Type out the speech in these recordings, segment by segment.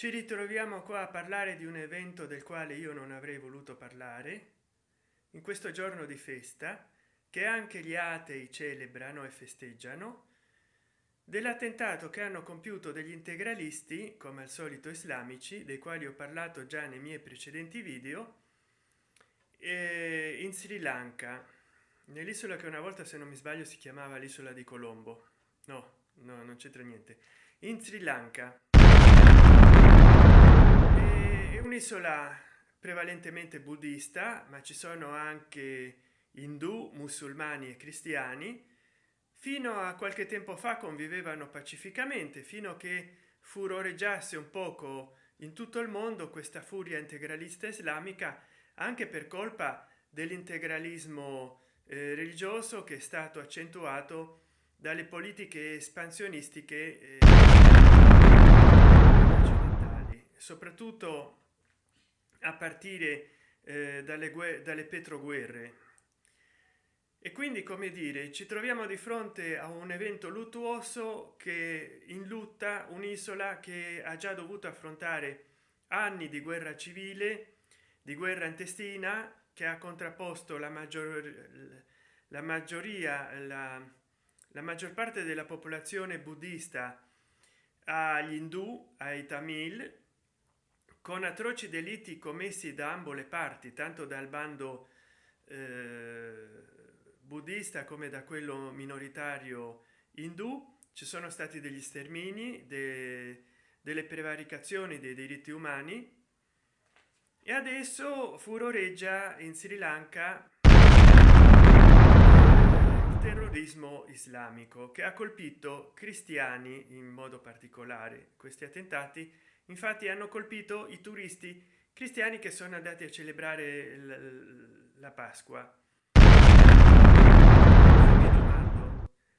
ci ritroviamo qua a parlare di un evento del quale io non avrei voluto parlare in questo giorno di festa che anche gli atei celebrano e festeggiano dell'attentato che hanno compiuto degli integralisti come al solito islamici dei quali ho parlato già nei miei precedenti video in sri lanka. Nell'isola che una volta se non mi sbaglio si chiamava l'isola di colombo. No no non c'entra niente. In sri lanka un'isola prevalentemente buddista ma ci sono anche indù musulmani e cristiani. Fino a qualche tempo fa convivevano pacificamente fino a che furoreggiasse un poco in tutto il mondo questa furia integralista islamica anche per colpa dell'integralismo eh, religioso che è stato accentuato dalle politiche espansionistiche eh, soprattutto a partire eh, dalle, dalle petroguerre. E quindi come dire ci troviamo di fronte a un evento luttuoso che in lutta un'isola che ha già dovuto affrontare anni di guerra civile di guerra intestina che ha contrapposto la maggior la maggioria la, la maggior parte della popolazione buddista agli indù ai tamil con atroci delitti commessi da ambo le parti tanto dal bando eh, buddista come da quello minoritario indù ci sono stati degli stermini de, delle prevaricazioni dei diritti umani. E adesso furoreggia in sri lanka terrorismo islamico che ha colpito cristiani in modo particolare. Questi attentati infatti hanno colpito i turisti cristiani che sono andati a celebrare la pasqua.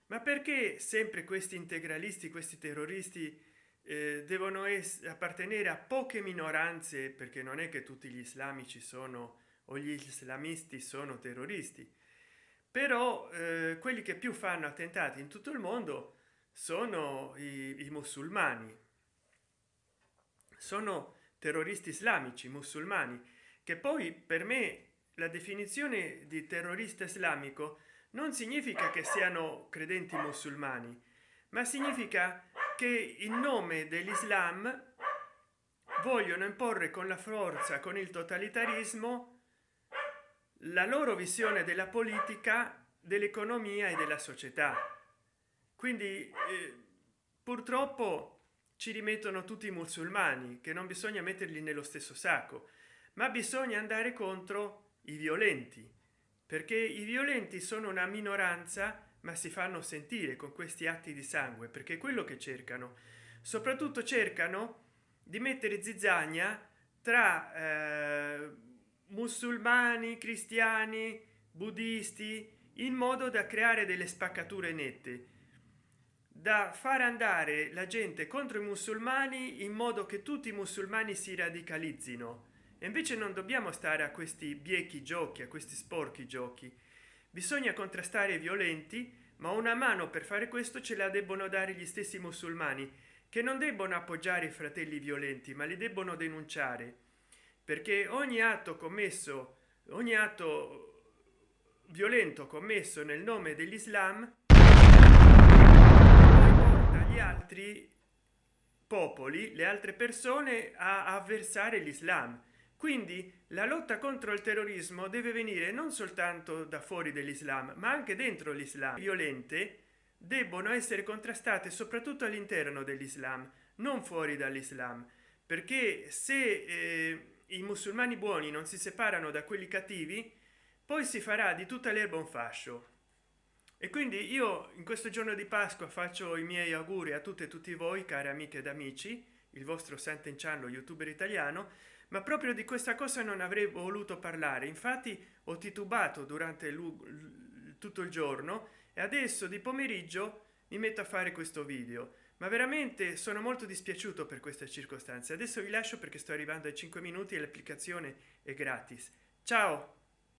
Ma perché sempre questi integralisti questi terroristi eh, devono appartenere a poche minoranze? Perché non è che tutti gli islamici sono o gli islamisti sono terroristi però eh, quelli che più fanno attentati in tutto il mondo sono i, i musulmani. Sono terroristi islamici musulmani che poi per me la definizione di terrorista islamico non significa che siano credenti musulmani ma significa che in nome dell'islam vogliono imporre con la forza con il totalitarismo la loro visione della politica dell'economia e della società. Quindi eh, purtroppo ci rimettono tutti i musulmani che non bisogna metterli nello stesso sacco ma bisogna andare contro i violenti perché i violenti sono una minoranza ma si fanno sentire con questi atti di sangue perché quello che cercano. Soprattutto cercano di mettere zizzania tra eh, musulmani cristiani buddisti in modo da creare delle spaccature nette da far andare la gente contro i musulmani in modo che tutti i musulmani si radicalizzino. E invece non dobbiamo stare a questi biechi giochi a questi sporchi giochi. Bisogna contrastare i violenti ma una mano per fare questo ce la debbono dare gli stessi musulmani che non debbono appoggiare i fratelli violenti ma li debbono denunciare perché ogni atto commesso ogni atto violento commesso nel nome dell'islam gli altri popoli le altre persone a avversare l'islam. Quindi la lotta contro il terrorismo deve venire non soltanto da fuori dell'islam ma anche dentro l'islam. Violente debbono essere contrastate soprattutto all'interno dell'islam non fuori dall'islam. Perché se eh, i musulmani buoni non si separano da quelli cattivi poi si farà di tutta l'erba un fascio. E quindi io in questo giorno di pasqua faccio i miei auguri a tutte e tutti voi cari amiche ed amici il vostro sant'enciano youtuber italiano ma proprio di questa cosa non avrei voluto parlare. Infatti ho titubato durante tutto il giorno e adesso di pomeriggio mi metto a fare questo video. Ma veramente sono molto dispiaciuto per queste circostanze. Adesso vi lascio perché sto arrivando ai 5 minuti e l'applicazione è gratis. Ciao